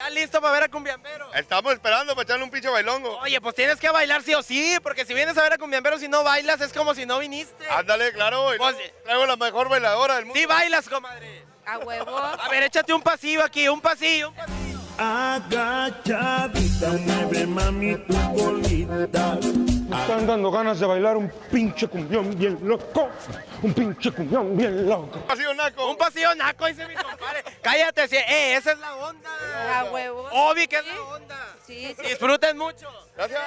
¿Estás listo para ver a Cumbiambero? Estamos esperando para echarle un pinche bailongo. Oye, pues tienes que bailar sí o sí, porque si vienes a ver a Cumbiambero si no bailas es como si no viniste. Ándale, claro. y Pues- luego traigo la mejor bailadora del mundo. Sí bailas, comadre. A huevo. A ver, échate un pasillo aquí, un pasillo, un pasillo. Agachadita, mueve mami tu colita. Están dando ganas de bailar un pinche cumbión bien loco. Un pinche cumbión bien loco. Pasillo naco. Un pasillo naco, dice mi compadre. Cállate, sí, eh, esa es la onda. A huevo. Obi, que es la onda. Sí, sí. Disfruten mucho. Gracias.